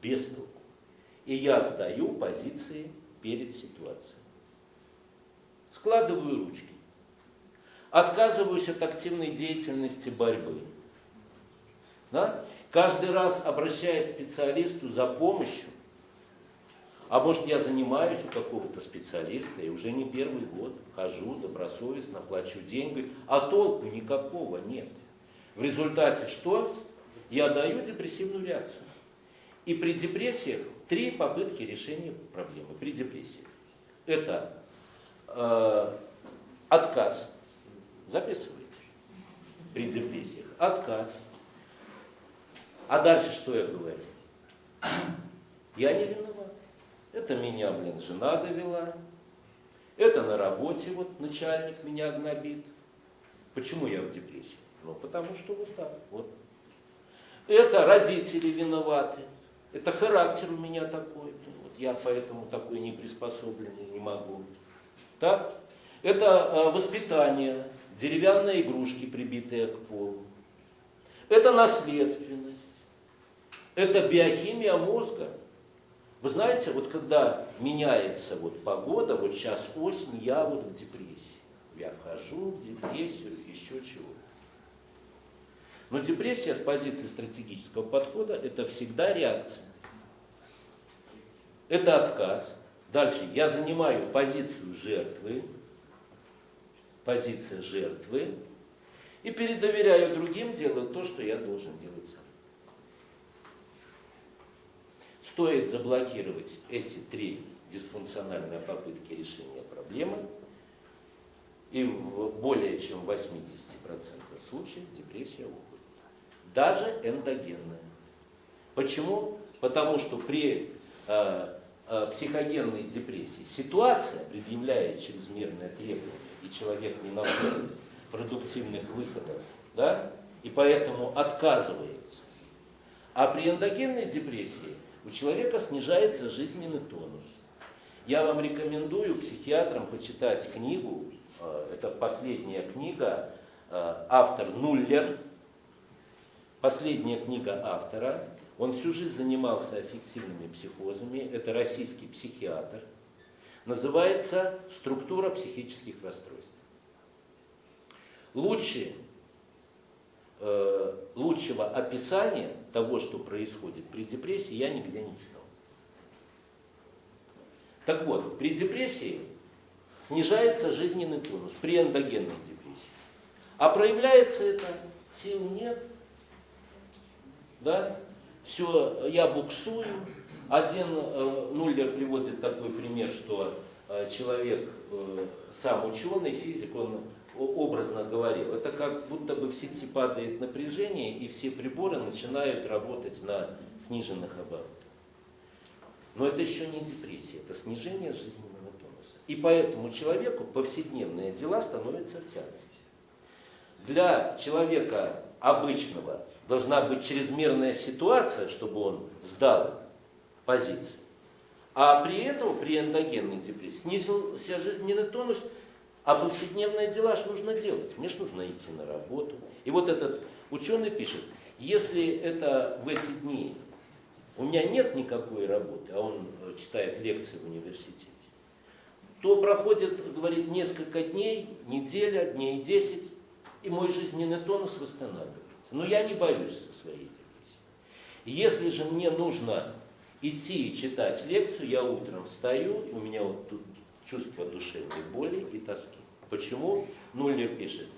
без толку? И я сдаю позиции перед ситуацией. Складываю ручки. Отказываюсь от активной деятельности борьбы. Да? Каждый раз обращаясь к специалисту за помощью, а может я занимаюсь у какого-то специалиста и уже не первый год хожу добросовестно, плачу деньги, а толку никакого нет. В результате что? Я даю депрессивную реакцию. И при депрессиях три попытки решения проблемы. При депрессии. Это э, отказ. Записывайте. При депрессиях. Отказ. А дальше что я говорю? Я не виноват. Это меня, блин, жена довела. Это на работе вот начальник меня гнобит. Почему я в депрессии? Ну, потому что вот так. Вот. Это родители виноваты. Это характер у меня такой. Вот я поэтому такой неприспособленный, не могу. Так? Это э, воспитание, деревянные игрушки, прибитые к полу. Это наследственность. Это биохимия мозга. Вы знаете, вот когда меняется вот погода, вот сейчас осень, я вот в депрессии. Я вхожу в депрессию, еще чего. Но депрессия с позиции стратегического подхода это всегда реакция. Это отказ. Дальше я занимаю позицию жертвы, позиция жертвы, и передоверяю другим делать то, что я должен делать сам. Стоит заблокировать эти три дисфункциональные попытки решения проблемы, и в более чем 80% случаев депрессия уходит. Даже эндогенная. Почему? Потому что при э, э, психогенной депрессии ситуация предъявляет чрезмерное требование, и человек не находит продуктивных выходов, да, и поэтому отказывается. А при эндогенной депрессии у человека снижается жизненный тонус. Я вам рекомендую психиатрам почитать книгу, э, это последняя книга, э, автор Нуллер, последняя книга автора, он всю жизнь занимался аффективными психозами, это российский психиатр, называется «Структура психических расстройств». Лучше, э, лучшего описания того, что происходит при депрессии, я нигде не читал. Так вот, при депрессии снижается жизненный тонус, при эндогенной депрессии. А проявляется это, сил нет, да, все, я буксую. Один э, Нуллер приводит такой пример, что э, человек, э, сам ученый, физик, он образно говорил, это как будто бы в сети падает напряжение, и все приборы начинают работать на сниженных оборотах. Но это еще не депрессия, это снижение жизненного тонуса. И поэтому человеку повседневные дела становятся тягости. Для человека обычного должна быть чрезмерная ситуация, чтобы он сдал позиции. А при этом, при эндогенной депрессии, снизился жизненный тонус, а повседневные дела ж нужно делать. Мне ж нужно идти на работу. И вот этот ученый пишет, если это в эти дни у меня нет никакой работы, а он читает лекции в университете, то проходит, говорит, несколько дней, неделя, дней 10, и мой жизненный тонус восстанавливается. Но я не боюсь своей депрессией. Если же мне нужно идти и читать лекцию, я утром встаю, у меня вот тут чувство душевной боли и тоски. Почему? Нуллер пишет,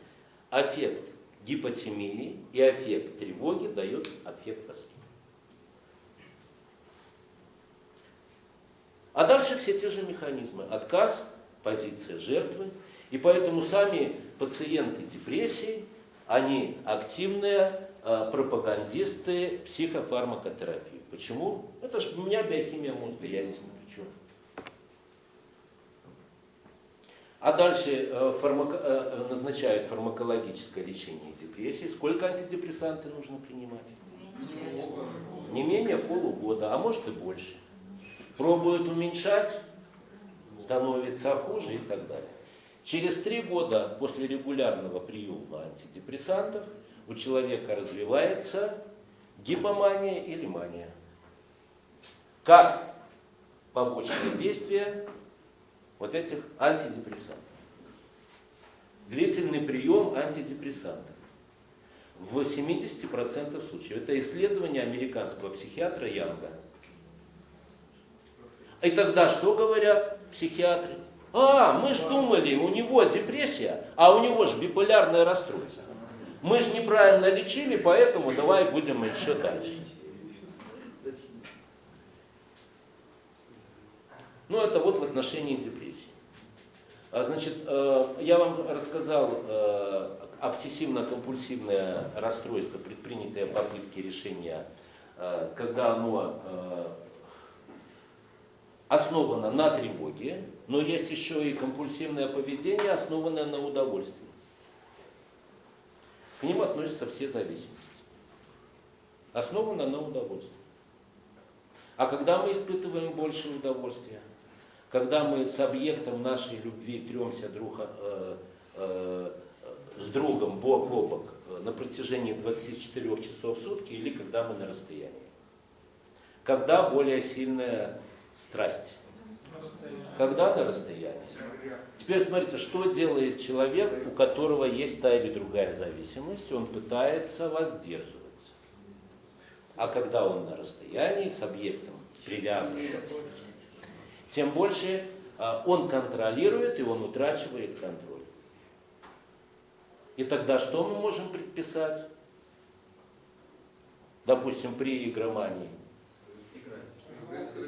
аффект гипотемии и аффект тревоги дает аффект тоски. А дальше все те же механизмы. Отказ, позиция жертвы. И поэтому сами пациенты депрессии, они активные э, пропагандисты психофармакотерапии. Почему? Это же у меня биохимия мозга, я здесь ни при чем. А дальше э, фармако, э, назначают фармакологическое лечение депрессии. Сколько антидепрессанты нужно принимать? Не менее полугода, а может и больше. Пробуют уменьшать, становится хуже и так далее. Через три года после регулярного приема антидепрессантов у человека развивается гипомания или мания. Как побочное действие вот этих антидепрессантов. Длительный прием антидепрессантов в 70% случаев. Это исследование американского психиатра Янга. И тогда что говорят психиатры? А, мы ж думали, у него депрессия, а у него же биполярное расстройство. Мы же неправильно лечили, поэтому давай будем еще дальше. Ну, это вот в отношении депрессии. А, значит, э, я вам рассказал э, обсессивно-компульсивное расстройство, предпринятые попытки решения, э, когда оно основано на тревоге, но есть еще и компульсивное поведение, основанное на удовольствии. К ним относятся все зависимости. Основано на удовольствии. А когда мы испытываем больше удовольствия? Когда мы с объектом нашей любви тремся друг, э, э, с другом бок о бок э, на протяжении 24 часов в сутки или когда мы на расстоянии? Когда более сильное страсть? Когда на расстоянии? Теперь смотрите, что делает человек, у которого есть та или другая зависимость, он пытается воздерживаться. А когда он на расстоянии с объектом привязывается, тем больше а, он контролирует и он утрачивает контроль. И тогда что мы можем предписать? Допустим, при игромании.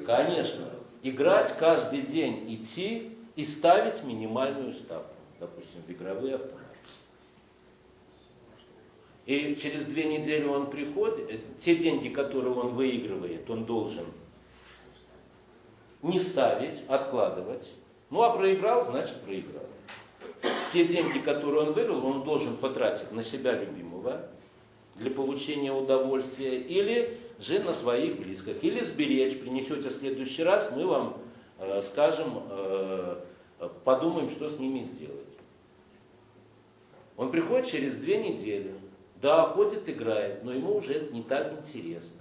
Конечно. Играть каждый день, идти и ставить минимальную ставку. Допустим, в игровые автоматы. И через две недели он приходит, те деньги, которые он выигрывает, он должен не ставить, откладывать. Ну а проиграл, значит проиграл. Те деньги, которые он выиграл, он должен потратить на себя любимого для получения удовольствия или же на своих близких. Или сберечь, принесете в следующий раз, мы вам э, скажем, э, подумаем, что с ними сделать. Он приходит через две недели. Да, ходит, играет, но ему уже это не так интересно.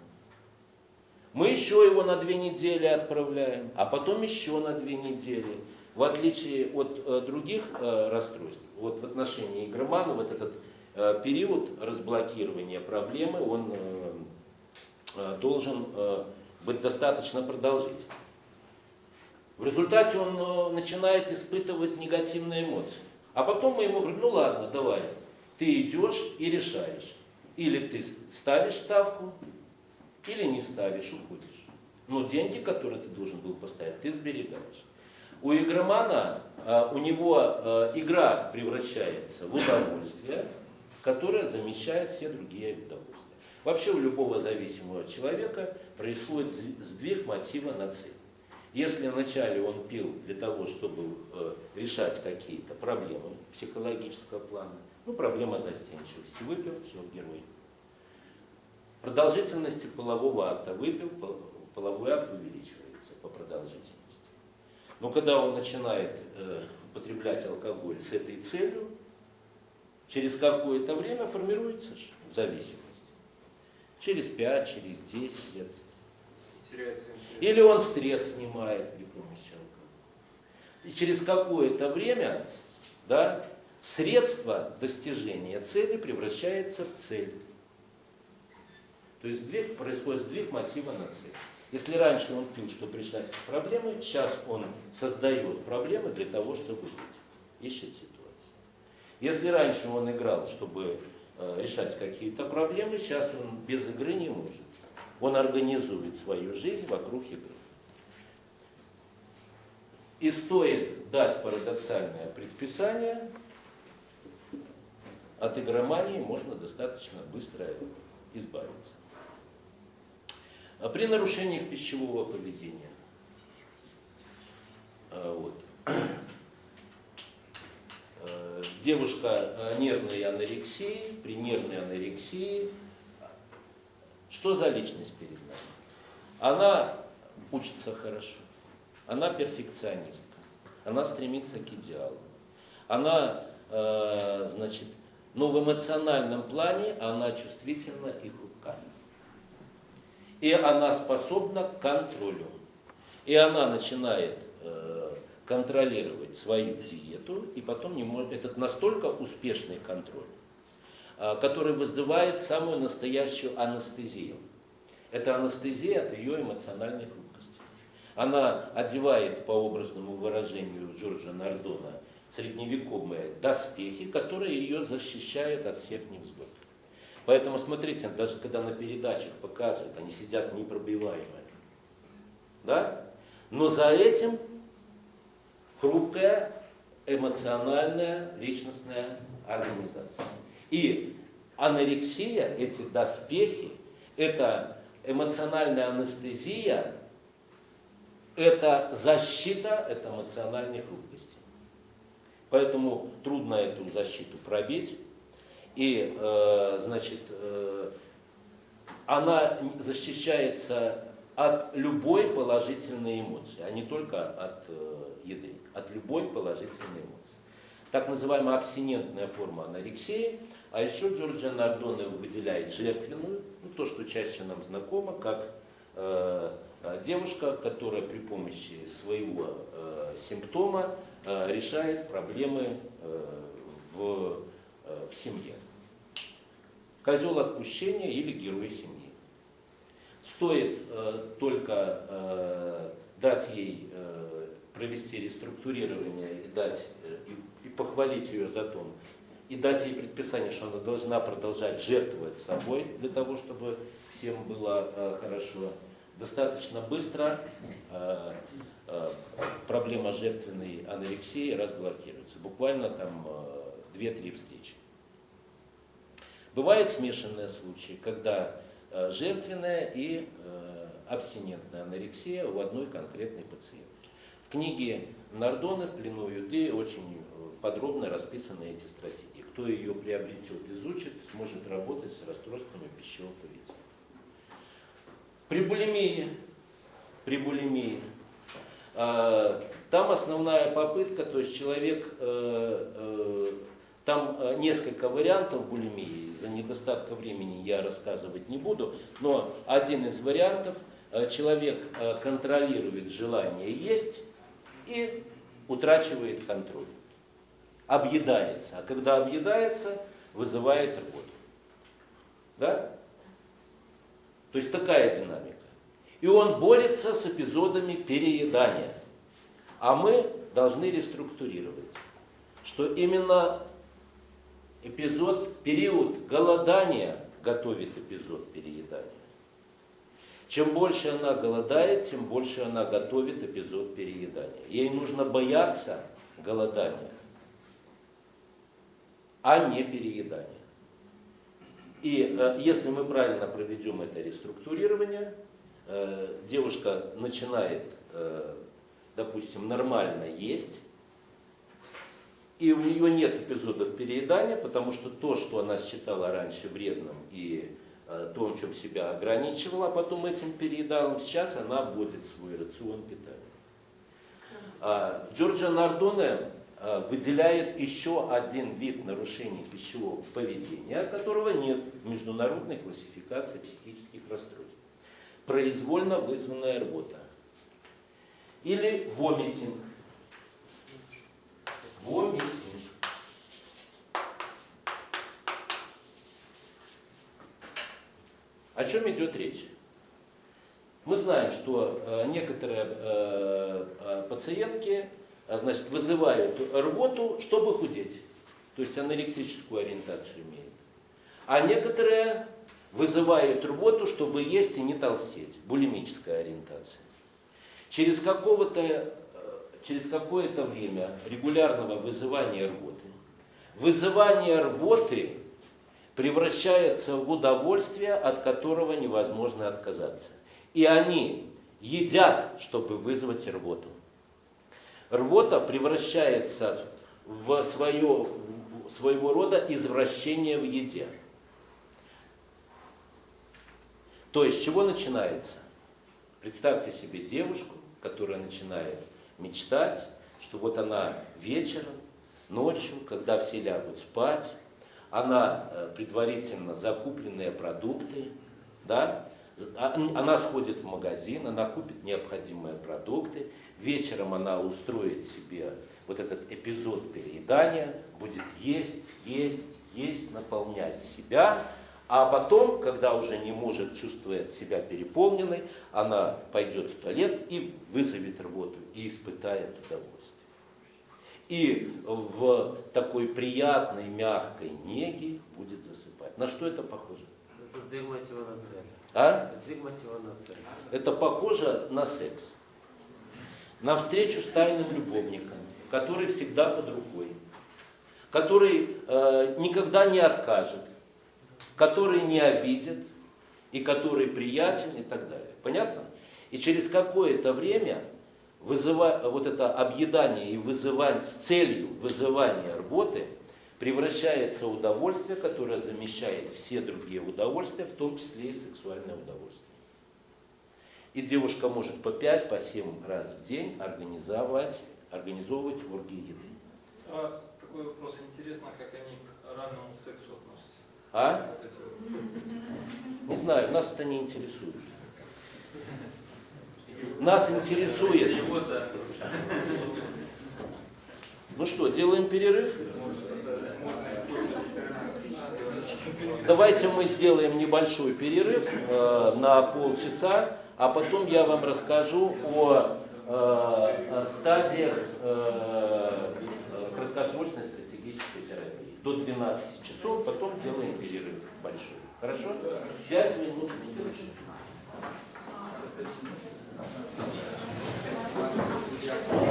Мы еще его на две недели отправляем, а потом еще на две недели. В отличие от э, других э, расстройств, вот в отношении игромана, вот этот э, период разблокирования проблемы, он э, э, должен э, быть достаточно продолжительным. В результате он начинает испытывать негативные эмоции. А потом мы ему говорим, ну ладно, давай, ты идешь и решаешь. Или ты ставишь ставку, или не ставишь, уходишь. Но деньги, которые ты должен был поставить, ты сберегаешь. У игромана, а, у него а, игра превращается в удовольствие, которое замещает все другие удовольствия. Вообще у любого зависимого человека происходит сдвиг мотива на цель. Если вначале он пил для того, чтобы э, решать какие-то проблемы психологического плана, ну, проблема застенчивости, выпил, все, герой. Продолжительности полового акта выпил, половой акт увеличивается по продолжительности. Но когда он начинает э, употреблять алкоголь с этой целью, через какое-то время формируется зависимость. Через 5, через 10 лет. Или он стресс снимает при помощи алкоголя. И через какое-то время да, средство достижения цели превращается в цель. То есть сдвиг, происходит сдвиг мотива на цель. Если раньше он пил, чтобы решать проблемы, сейчас он создает проблемы для того, чтобы жить. Ищет ситуацию. Если раньше он играл, чтобы э, решать какие-то проблемы, сейчас он без игры не может. Он организует свою жизнь вокруг игры. И стоит дать парадоксальное предписание, от игромании можно достаточно быстро избавиться. А при нарушениях пищевого поведения. А, вот. Э, девушка э, нервной анорексии, при нервной анорексии, что за личность перед нами? Она учится хорошо, она перфекционистка, она стремится к идеалу, она, значит, но в эмоциональном плане она чувствительна и хрупка. И она способна к контролю. И она начинает э, контролировать свою диету, и потом не может, этот настолько успешный контроль, э, который вызывает самую настоящую анестезию. Это анестезия от ее эмоциональной хрупкости. Она одевает, по образному выражению Джорджа Нардона, средневековые доспехи, которые ее защищают от всех невзгод. Поэтому смотрите, даже когда на передачах показывают, они сидят непробиваемые. Да? Но за этим хрупкая, эмоциональная, личностная организация. И анорексия, эти доспехи, это эмоциональная анестезия, это защита от эмоциональной хрупкости. Поэтому трудно эту защиту пробить. И, э, значит, э, она защищается от любой положительной эмоции, а не только от э, еды, от любой положительной эмоции. Так называемая абстинентная форма анорексии, а еще Джорджия Нардоне выделяет жертвенную, ну, то, что чаще нам знакомо, как э, девушка, которая при помощи своего э, симптома решает проблемы э, в, э, в семье. Козел отпущения или герой семьи. Стоит э, только э, дать ей э, провести реструктурирование и, дать, э, и, и похвалить ее за то, и дать ей предписание, что она должна продолжать жертвовать собой для того, чтобы всем было э, хорошо. Достаточно быстро э, э, проблема жертвенной анорексии разблокируется. Буквально там э, 2-3 встречи. Бывают смешанные случаи, когда э, жертвенная и э, абстинентная анорексия у одной конкретной пациентки. В книге Нардоны в плену Юды очень э, подробно расписаны эти стратегии. Кто ее приобретет, изучит, сможет работать с расстройствами пищевого поведения. При булимии, при булимии, э, там основная попытка, то есть человек, э, э, там э, несколько вариантов булимии, из-за недостатка времени я рассказывать не буду, но один из вариантов, человек контролирует желание есть и утрачивает контроль, объедается, а когда объедается, вызывает рвоту. Да? То есть такая динамика. И он борется с эпизодами переедания. А мы должны реструктурировать, что именно эпизод, период голодания готовит эпизод переедания. Чем больше она голодает, тем больше она готовит эпизод переедания. Ей нужно бояться голодания, а не переедания. И э, если мы правильно проведем это реструктурирование, э, девушка начинает, э, допустим, нормально есть, и у нее нет эпизодов переедания, потому что то, что она считала раньше вредным и то, в чем себя ограничивала, а потом этим переедалом, сейчас она вводит свой рацион питания. А, Джорджо Нардоне выделяет еще один вид нарушений пищевого поведения, которого нет в международной классификации психических расстройств. Произвольно вызванная рвота. Или вомитинг. Вомитинг. О чем идет речь? Мы знаем, что э, некоторые э, э, пациентки э, значит, вызывают рвоту, чтобы худеть. То есть анорексическую ориентацию имеют. А некоторые вызывают рвоту, чтобы есть и не толстеть. Булимическая ориентация. Через какого-то э, через какое-то время регулярного вызывания рвоты, вызывание рвоты превращается в удовольствие, от которого невозможно отказаться. И они едят, чтобы вызвать рвоту. Рвота превращается в свое, своего рода извращение в еде. То есть, чего начинается? Представьте себе девушку, которая начинает мечтать, что вот она вечером, ночью, когда все лягут спать, она э, предварительно закупленные продукты, да, а, она сходит в магазин, она купит необходимые продукты, вечером она устроит себе вот этот эпизод переедания, будет есть, есть, есть, наполнять себя, а потом, когда уже не может чувствовать себя переполненной, она пойдет в туалет и вызовет рвоту, и испытает удовольствие. И в такой приятной, мягкой неге будет засыпать. На что это похоже? Это сдвиг мотива на цель. А? Сдвиг мотива на цель. Это похоже на секс. На встречу с тайным любовником, который всегда под рукой, который э, никогда не откажет, который не обидит и который приятен и так далее. Понятно? И через какое-то время вызыва, вот это объедание и вызывание, с целью вызывания работы превращается в удовольствие, которое замещает все другие удовольствия, в том числе и сексуальное удовольствие. И девушка может по 5, по 7 раз в день организовать, организовывать оргии еды. А такой вопрос. Интересно, как они к раннему сексу относятся. А? Не знаю, нас это не интересует. нас интересует. Ну что, делаем перерыв? Давайте мы сделаем небольшой перерыв э, на полчаса, а потом я вам расскажу о э, стадиях э, краткосрочной стратегической терапии. До 12 часов, потом делаем перерыв большой. Хорошо? 5 минут. Thank you.